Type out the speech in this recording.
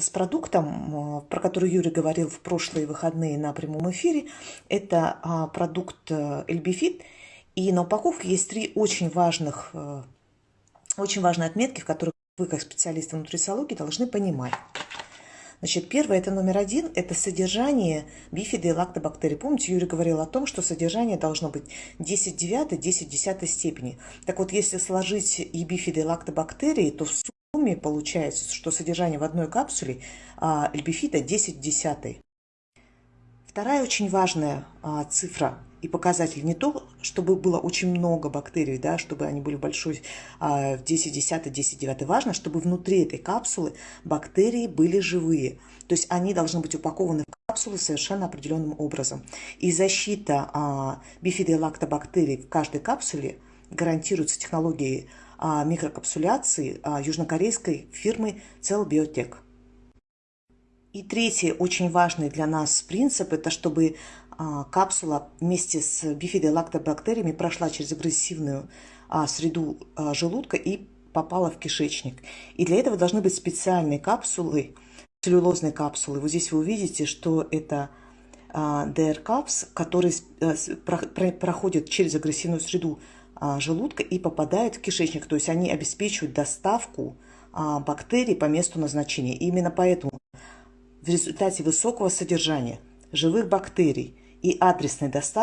с продуктом, про который Юрий говорил в прошлые выходные на прямом эфире. Это а, продукт Эльбифит. И на упаковке есть три очень важных, э, очень важные отметки, в которых вы, как специалисты нутрициологии, должны понимать. Значит, первое, это номер один, это содержание бифиды и лактобактерий. Помните, Юрий говорил о том, что содержание должно быть 10 девятой, 10 десятой степени. Так вот, если сложить и бифиды, и лактобактерии, то сумме получается, что содержание в одной капсуле а, эльбифида 10 десятой. Вторая очень важная а, цифра и показатель не то, чтобы было очень много бактерий, да, чтобы они были большой а, в 10, 10, 10, 9. Важно, чтобы внутри этой капсулы бактерии были живые. То есть они должны быть упакованы в капсулы совершенно определенным образом. И защита а, бифидолактобактерий в каждой капсуле гарантируется технологией микрокапсуляции а, южнокорейской фирмы Cell Biotech. И третий очень важный для нас принцип – это чтобы а, капсула вместе с бифидолактобактериями прошла через агрессивную а, среду а, желудка и попала в кишечник. И для этого должны быть специальные капсулы, целлюлозные капсулы. Вот здесь вы увидите, что это DR Caps, который проходит через агрессивную среду желудка и попадает в кишечник. То есть они обеспечивают доставку бактерий по месту назначения. И именно поэтому в результате высокого содержания живых бактерий и адресной доставки